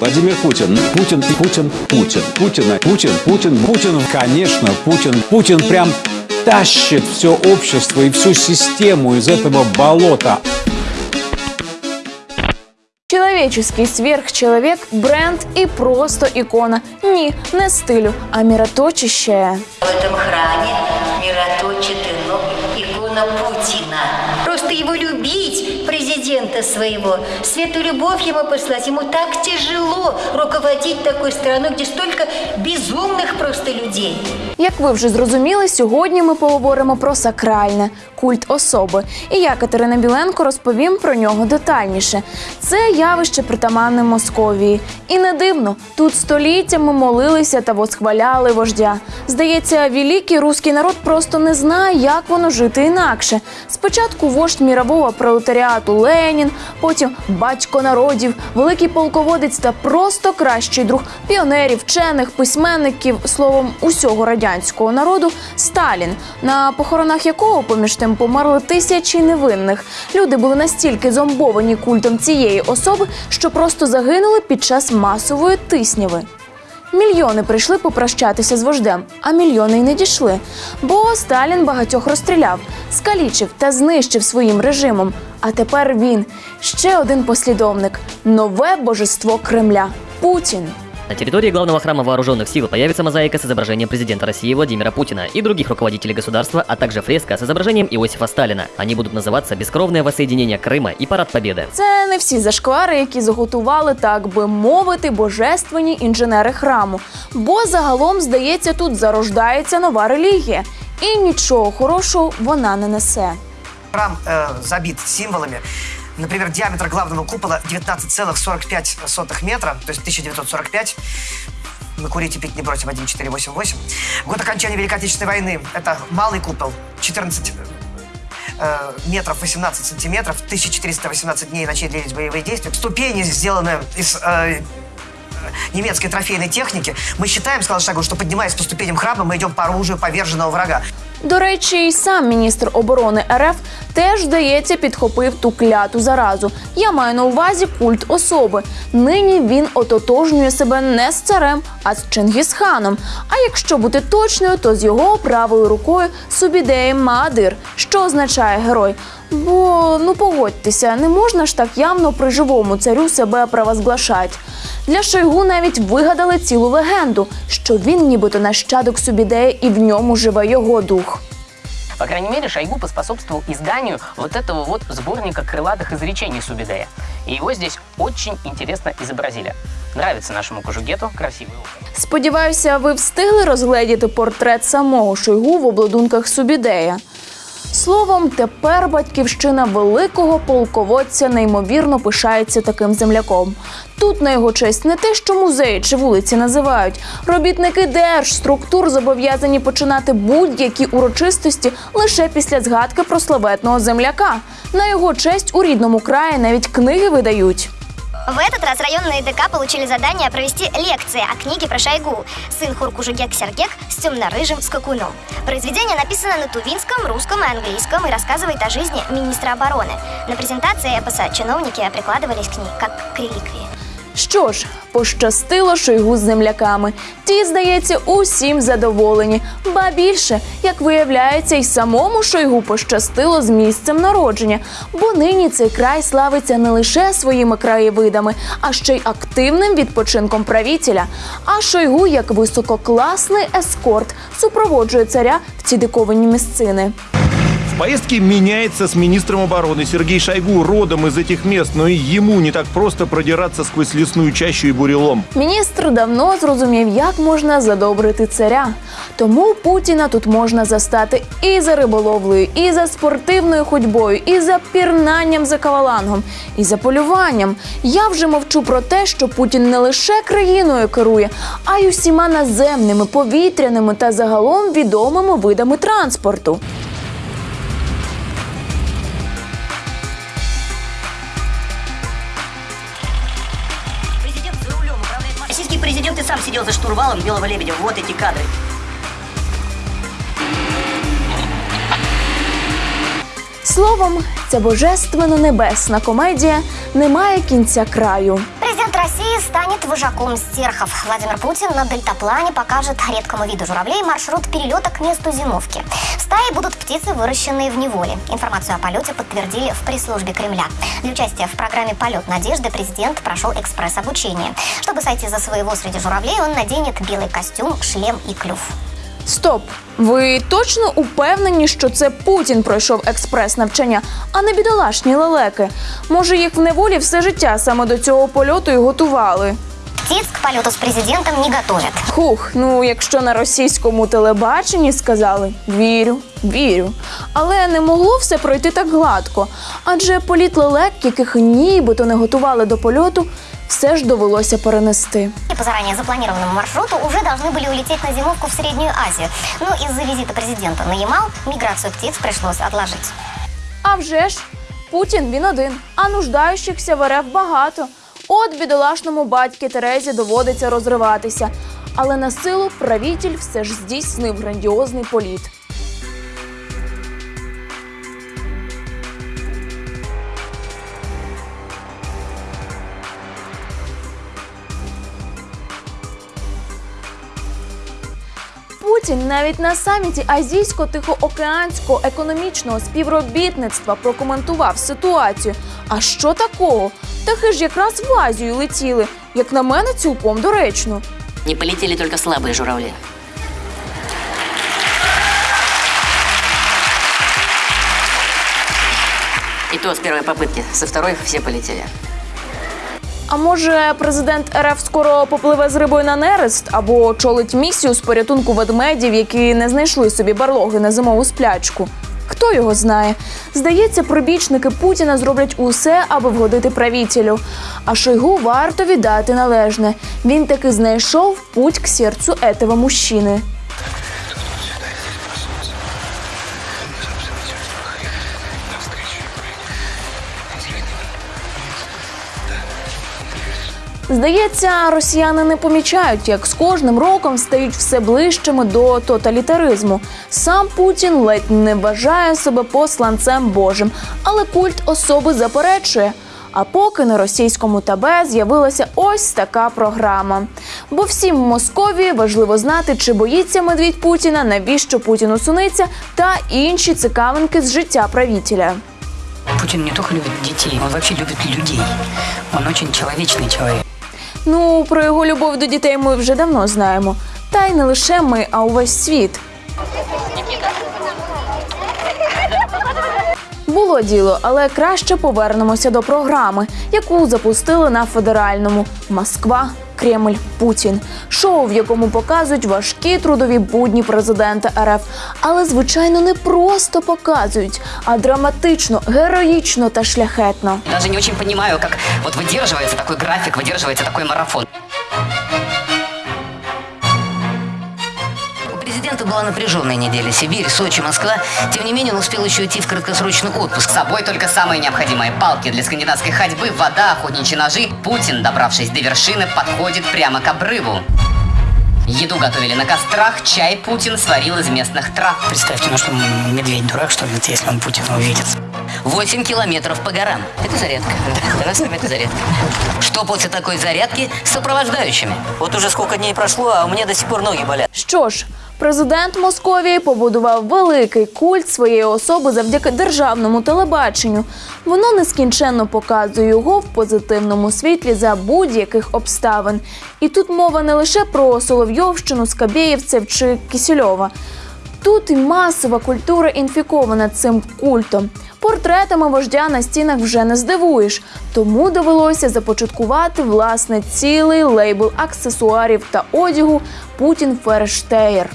Владимир Путин. Путин, Путин, Путин. Путина, Путин, Путин, Путин. Конечно, Путин. Путин прям тащит все общество и всю систему из этого болота. Человеческий сверхчеловек, бренд и просто икона, не не стилю, а мироточище. В этом храме мироточит ікона Путіна. Президента своего, свету любовь ему послать. Ему так тяжело руководить такой страной, где столько безумных просто людей. Як ви вже зрозуміли, сьогодні ми поговоримо про сакральне культ особи. І я, Катерина Біленко, розповім про нього детальніше. Це явище притаманне Московії. І не дивно, тут століттями молилися та восхваляли вождя. Здається, великий руський народ просто не знає, як воно жити інакше. Спочатку вождь мірового пролетаріату Ленін, потім батько народів, великий полководець та просто кращий друг піонерів, вчених, письменників, словом, усього радянського народу Сталін, на похоронах якого поміж тим померли тисячі невинних. Люди були настільки зомбовані культом цієї особи, що просто загинули під час масової тисняви. Мільйони прийшли попрощатися з вождем, а мільйони й не дійшли. Бо Сталін багатьох розстріляв, скалічив та знищив своїм режимом. А тепер він ще один послідовник нове божество Кремля Путін. На территории главного храма вооруженных сил появится мозаика с изображением президента России Владимира Путина и других руководителей государства, а также фреска с изображением Иосифа Сталина. Они будут называться «Бескровное воссоединение Крыма» и «Парад Победы». Це не всі зашквари, які заготували, так би мовити, божественні інженери храму. Бо загалом, здається, тут зарождається нова релігія. І нічого хорошого вона не несе. Храм э, забит символами. Например, диаметр главного купола 19,45 метра, то есть 1945. Мы курить и пить не бросим 1488. Год окончания Великой Отечественной войны. Это малый купол 14 э, метров 18 сантиметров. 1418 дней и ночей длились боевые действия. Ступени сделаны из э, немецкой трофейной техники. Мы считаем, сказал Шагу, что поднимаясь по ступеням храма, мы идем по оружию поверженного врага. До речі, і сам міністр оборони РФ теж, здається, підхопив ту кляту заразу. Я маю на увазі культ особи. Нині він ототожнює себе не з царем, а з Чингісханом. А якщо бути точною, то з його правою рукою Субідеєм Маадир, що означає герой. Бо ну погодьтеся, не можна ж так явно при живому царю себе провозглашать. Для Шойгу навіть вигадали цілу легенду, що він нібито нащадок Субідея і в ньому живе його дух. По крайней мере, Шойгу поспособствовал изданию вот этого вот сборника крылатых изречений Субидея. И его здесь очень интересно изобразили. Нравится нашему Кожугету, красивый образ. Сподіваюся, ви встигли розгледіти портрет самого Шойгу в обладунках Субідея. Словом, тепер батьківщина великого полководця неймовірно пишається таким земляком. Тут на його честь не те, що музеї чи вулиці називають. Робітники держструктур зобов'язані починати будь-які урочистості лише після згадки про славетного земляка. На його честь у рідному краї навіть книги видають. В этот раз районные ДК получили задание провести лекции о книге про Шойгу «Сын Хуркужугек Сергек с темно-рыжим скакуном». Произведение написано на тувинском, русском и английском и рассказывает о жизни министра обороны. На презентации эпоса чиновники прикладывались к ней как к реликвии. Що ж, пощастило Шойгу з земляками. Ті, здається, усім задоволені. Ба більше, як виявляється, й самому Шойгу пощастило з місцем народження, бо нині цей край славиться не лише своїми краєвидами, а ще й активним відпочинком правителя. А Шойгу, як висококласний ескорт, супроводжує царя в ці диковинні місцини. В поездке меняется с министром обороны Сергей Шойгу родом из этих мест, но и ему не так просто продираться сквозь лесную чащу и бурелом. Міністр давно зрозумів, як можна задобрити царя. Тому Путіна тут можна застати і за риболовлею, і за спортивною ходьбою, і за пірнанням за кавалангом, і за полюванням. Я вже мовчу про те, що Путін не лише країною керує, а й усіма наземними, повітряними та загалом відомими видами транспорту. Российский ты сам сидел за штурвалом Белого Лебедя. Вот эти кадры. Словом, ця божественно небесна комедія не має кінця краю. России станет вожаком стерхов. Владимир Путин на дельтаплане покажет редкому виду журавлей маршрут перелета к месту зимовки. В стае будут птицы, выращенные в неволе. Информацию о полете подтвердили в пресс-службе Кремля. Для участия в программе «Полет надежды» президент прошел экспресс-обучение. Чтобы сойти за своего среди журавлей, он наденет белый костюм, шлем и клюв. Стоп! Ви точно упевнені, що це Путін пройшов експрес-навчання, а не бідолашні лелеки? Може, їх в неволі все життя саме до цього польоту і готували? Птиц к полету с президентом не готовят. Хух, ну якщо на російському телебаченні сказали вірю, вірю. Але не могло все пройти так гладко. Адже політ лелек, яких нібито не готували до польоту, все ж довелося перенести. По заранее запланированному маршруту уже должны были улететь на зимовку в Среднюю Азию. Но из-за визита президента на Ямал миграцию птиц пришлось отложить. А вже ж, Путін він один, а нуждаючихся в РФ багато. От бідолашному батьки Терезі доводиться розриватися. Але на силу правитель все ж здійснив грандіозний політ. Путін навіть на саміті Азійсько-Тихоокеанського економічного співробітництва прокоментував ситуацію. А що такого? Птахи ж якраз в Азію летіли. Як на мене, цілком доречно. Не полетели только слабые журавли. И то с первой попытки. Со второй все полетели. А може, президент РФ скоро попливе з рибою на нерест або очолить місію з порятунку ведмедів, які не знайшли собі барлоги на зимову сплячку? Хто його знає? Здається, прибічники Путіна зроблять усе, аби вгодити правителю. А Шойгу варто віддати належне. Він таки знайшов путь к серцю этого мужчини. Здається, росіяни не помічають, як з кожним роком стають все ближчими до тоталітаризму. Сам Путін ледь не вважає себе посланцем Божим, але культ особи заперечує. А поки на російському ТБ з'явилася ось така програма. Бо всім в Московії важливо знати, чи боїться медвідь Путіна, навіщо Путіну суниться, та інші цікавинки з життя правителя. Путин не только любит детей, он вообще любит людей. Он очень человечный человек. Ну, про його любов до дітей ми вже давно знаємо. Та й не лише ми, а увесь світ. Було діло, але краще повернемося до програми, яку запустили на федеральному Москва. Кремль Путін шоу, в якому показують важкі трудові будні президента РФ, але звичайно не просто показують, а драматично, героїчно та шляхетно. Навіть не дуже розумію, як от видержується такий графік, видержується такий марафон. Президента была напряженная неделя. Сибирь, Сочи, Москва. Тем не менее, он успел еще уйти в краткосрочный отпуск. С собой только самые необходимые палки для скандинавской ходьбы, вода, охотничьи ножи. Путин, добравшись до вершины, подходит прямо к обрыву. Еду готовили на кострах, чай Путин сварил из местных трав. Представьте, ну что медведь дурак, что ли, если он Путина увидит. 8 километров по горам. Это зарядка. Для нас с вами это зарядка. Что после такой зарядки с сопровождающими? Вот уже сколько дней прошло, а у меня до сих пор ноги болят. Що ж, президент Московії побудував великий культ своєї особи завдяки державному телебаченню. Воно нескінченно показує його в позитивному світлі за будь-яких обставин. І тут мова не лише про Соловйовщину, Скабєєвцев чи Кисельова. Тут і масова культура інфікована цим культом. Портретами вождя на стінах вже не здивуєш, тому довелося започаткувати власне цілий лейбл аксесуарів та одягу Путін Ферштеєр.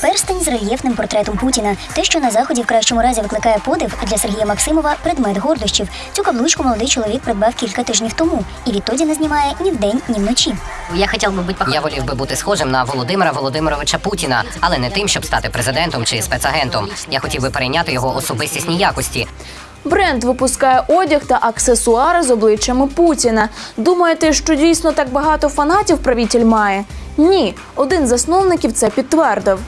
Перстень з рельєфним портретом Путіна. Те, що на заході в кращому разі викликає подив, а для Сергія Максимова предмет гордощів. Цю каблучку молодий чоловік придбав кілька тижнів тому і відтоді не знімає ні вдень, ні вночі. Я хотів би бути Я волів би бути схожим на Володимира Володимировича Путіна, але не тим, щоб стати президентом чи спецагентом. Я хотів би перейняти його особистісні якості. Бренд випускає одяг та аксесуари з обличчями Путіна. Думаєте, що дійсно так багато фанатів правитель має? Ні, один з засновників це підтвердив.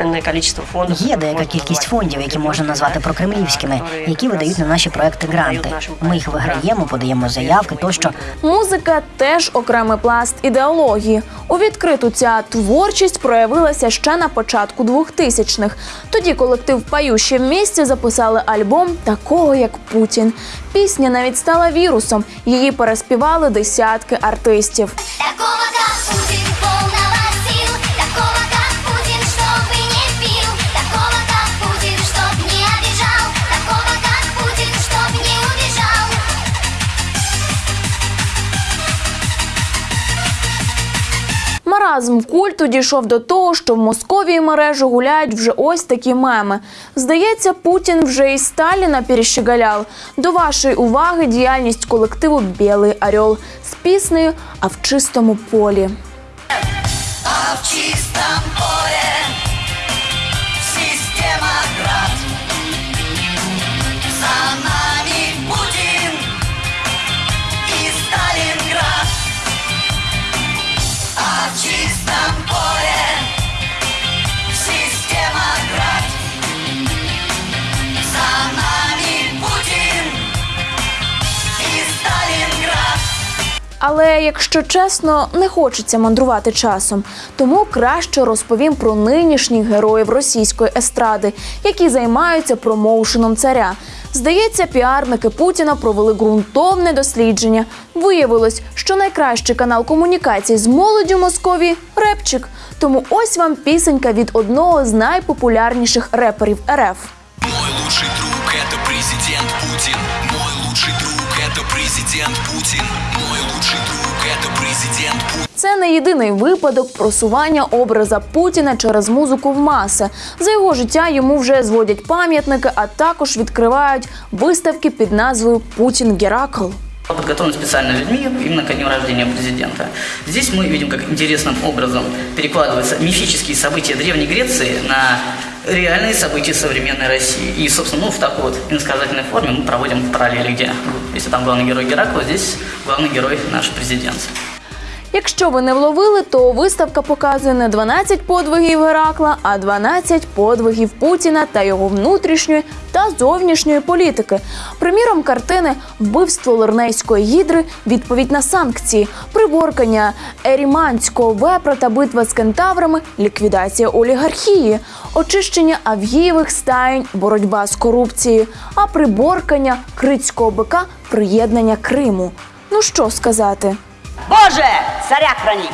Энное количество фондов. Є деяка кількість фондів, які можна назвати прокремлівськими, які видають на наші проекти гранти. Ми їх виграємо, подаємо заявки тощо. Музика теж окремий пласт ідеології. У відкриту ця творчість проявилася ще на початку 2000-х. Тоді колектив «Пающі в місті записали альбом такого як Путін. Пісня навіть стала вірусом. Її переспівали десятки артистів. Такого Маразм культу дійшов до того, що в Московії мережу гуляють вже ось такі меми. Здається, Путін вже і Сталіна перещеголяв. До вашої уваги діяльність колективу Білий Орел з піснею А в чистому полі. А в чистому поле якщо чесно, не хочеться мандрувати часом, тому краще розповім про нинішніх героїв російської естради, які займаються промоушеном царя. Здається, піарники Путіна провели ґрунтовне дослідження. Виявилось, що найкращий канал комунікації з молоддю Московії репчик. Тому ось вам пісенька від одного з найпопулярніших реперів РФ. Мой лучший друг это президент Путин. Это президент Путин. Мой лучший друг это президент Путин. Це не єдиний випадок просування образа Путіна через музику в маси. За його життя йому вже зводять пам'ятники, а також відкривають виставки під назвою Путін Геракл. Подготовлен специально людьми именно ко дню рождения президента. Здесь мы видим, как интересным образом перекладываются мифические события Древней Греции на реальные события современной России. И, собственно, ну, в такой вот иносказательной форме мы проводим параллели, где, если там главный герой Геракл, здесь главный герой наш президент. Якщо ви не вловили, то виставка показує не 12 подвигів Геракла, а 12 подвигів Путіна та його внутрішньої та зовнішньої політики. Приміром, картини Вбивство Лернейської гідри, відповідь на санкції, приборкання Еріманського вепра та битва з кентаврами, ліквідація олігархії, очищення авгієвих стаєнь, боротьба з корупцією, а приборкання критського бика, приєднання Криму. Ну що сказати? Боже, царя храни!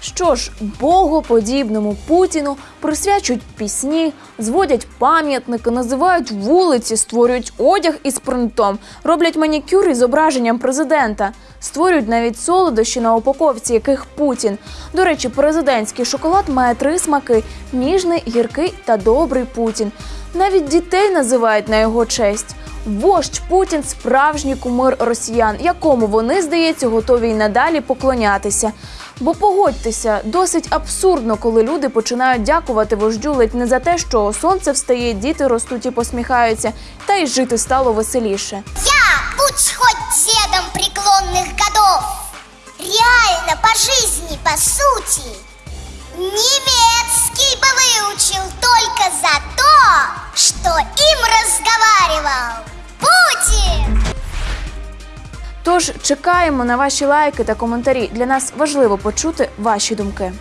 Що ж, богоподібному Путіну присвячують пісні, зводять пам'ятники, називають вулиці, створюють одяг із принтом, роблять манікюр із зображенням президента, створюють навіть солодощі на упаковці, яких Путін. До речі, президентський шоколад має три смаки: ніжний, гіркий та добрий Путін. Навіть дітей називають на його честь. Вождь Путін справжній кумир росіян, якому вони, здається, готові й надалі поклонятися. Бо погодьтеся, досить абсурдно, коли люди починають дякувати вождю ледь не за те, що сонце встає, діти ростуть і посміхаються, та й жити стало веселіше. Я, будь хоть дедом преклонных годов, реально по жизни, по сути, немецкий бы выучил только за то, что им разговаривал Путин. Тож чекаємо на ваші лайки та коментарі. Для нас важливо почути ваші думки.